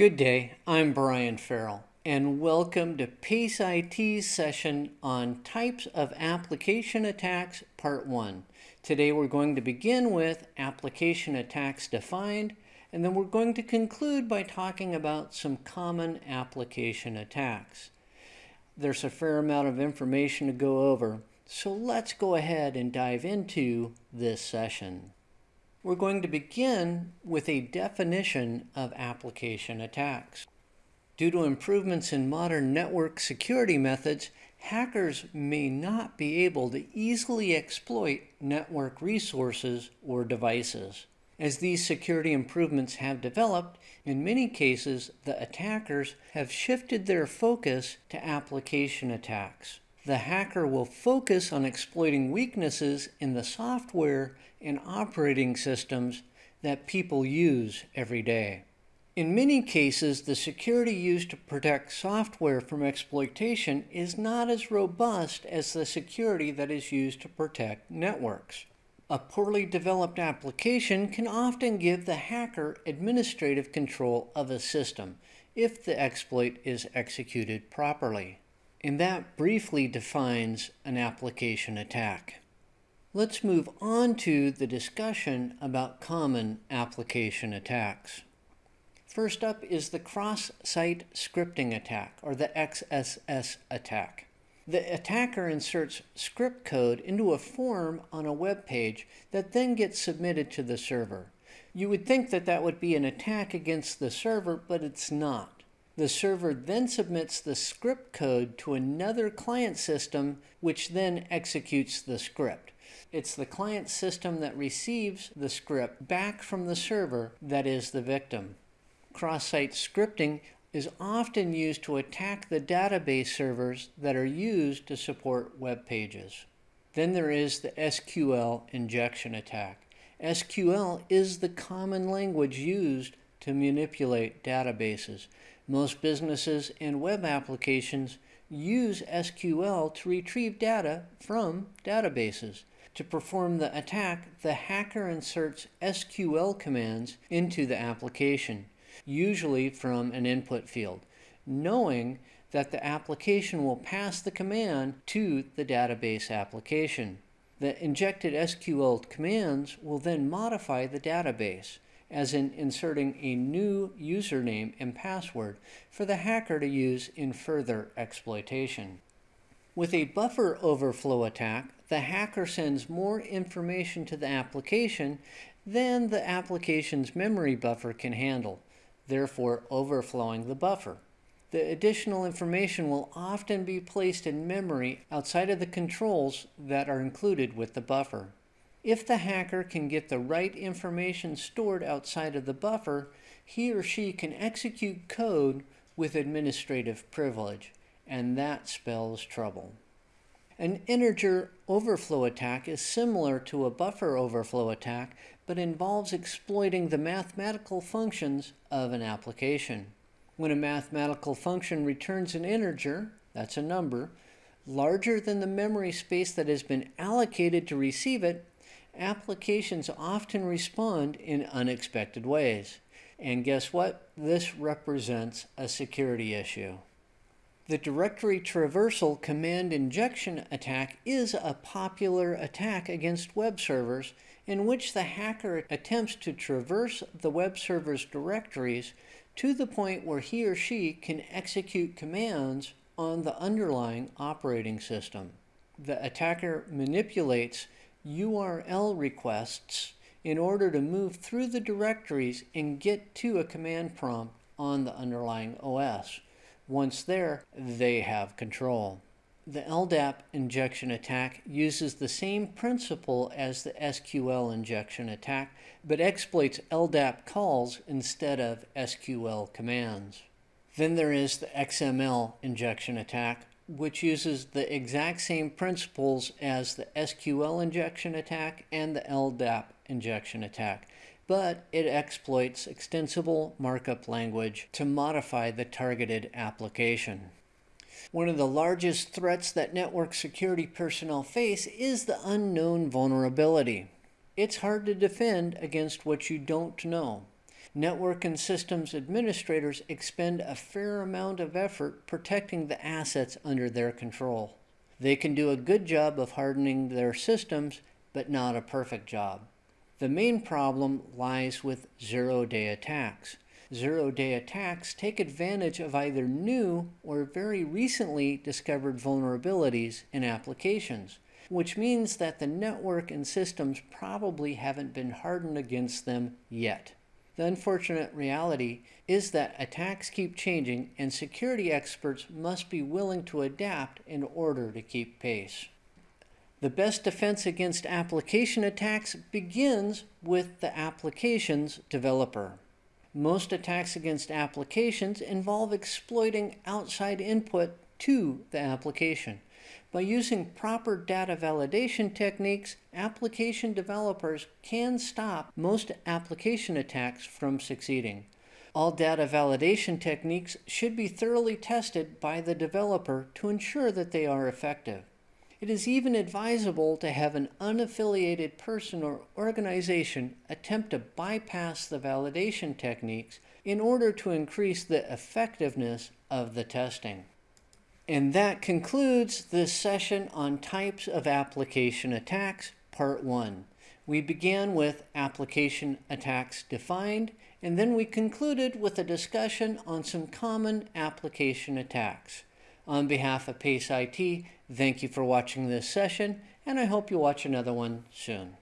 Good day, I'm Brian Farrell, and welcome to PACE IT's session on Types of Application Attacks, Part 1. Today we're going to begin with Application Attacks Defined, and then we're going to conclude by talking about some common application attacks. There's a fair amount of information to go over, so let's go ahead and dive into this session. We're going to begin with a definition of application attacks. Due to improvements in modern network security methods, hackers may not be able to easily exploit network resources or devices. As these security improvements have developed, in many cases the attackers have shifted their focus to application attacks. The hacker will focus on exploiting weaknesses in the software and operating systems that people use every day. In many cases, the security used to protect software from exploitation is not as robust as the security that is used to protect networks. A poorly developed application can often give the hacker administrative control of a system if the exploit is executed properly. And that briefly defines an application attack. Let's move on to the discussion about common application attacks. First up is the cross-site scripting attack, or the XSS attack. The attacker inserts script code into a form on a web page that then gets submitted to the server. You would think that that would be an attack against the server, but it's not. The server then submits the script code to another client system, which then executes the script. It's the client system that receives the script back from the server that is the victim. Cross-site scripting is often used to attack the database servers that are used to support web pages. Then there is the SQL injection attack. SQL is the common language used to manipulate databases. Most businesses and web applications use SQL to retrieve data from databases. To perform the attack, the hacker inserts SQL commands into the application, usually from an input field, knowing that the application will pass the command to the database application. The injected SQL commands will then modify the database, as in inserting a new username and password for the hacker to use in further exploitation. With a buffer overflow attack, the hacker sends more information to the application than the application's memory buffer can handle, therefore overflowing the buffer. The additional information will often be placed in memory outside of the controls that are included with the buffer. If the hacker can get the right information stored outside of the buffer, he or she can execute code with administrative privilege, and that spells trouble. An integer overflow attack is similar to a buffer overflow attack, but involves exploiting the mathematical functions of an application. When a mathematical function returns an integer, that's a number, larger than the memory space that has been allocated to receive it, applications often respond in unexpected ways. And guess what? This represents a security issue. The directory traversal command injection attack is a popular attack against web servers in which the hacker attempts to traverse the web server's directories to the point where he or she can execute commands on the underlying operating system. The attacker manipulates URL requests in order to move through the directories and get to a command prompt on the underlying OS. Once there, they have control. The LDAP injection attack uses the same principle as the SQL injection attack, but exploits LDAP calls instead of SQL commands. Then there is the XML injection attack, which uses the exact same principles as the SQL injection attack and the LDAP injection attack, but it exploits extensible markup language to modify the targeted application. One of the largest threats that network security personnel face is the unknown vulnerability. It's hard to defend against what you don't know. Network and systems administrators expend a fair amount of effort protecting the assets under their control. They can do a good job of hardening their systems, but not a perfect job. The main problem lies with zero day attacks. Zero day attacks take advantage of either new or very recently discovered vulnerabilities in applications, which means that the network and systems probably haven't been hardened against them yet. The unfortunate reality is that attacks keep changing and security experts must be willing to adapt in order to keep pace. The best defense against application attacks begins with the application's developer. Most attacks against applications involve exploiting outside input to the application. By using proper data validation techniques, application developers can stop most application attacks from succeeding. All data validation techniques should be thoroughly tested by the developer to ensure that they are effective. It is even advisable to have an unaffiliated person or organization attempt to bypass the validation techniques in order to increase the effectiveness of the testing. And that concludes this session on types of application attacks, part one. We began with application attacks defined, and then we concluded with a discussion on some common application attacks. On behalf of PACE IT, thank you for watching this session, and I hope you watch another one soon.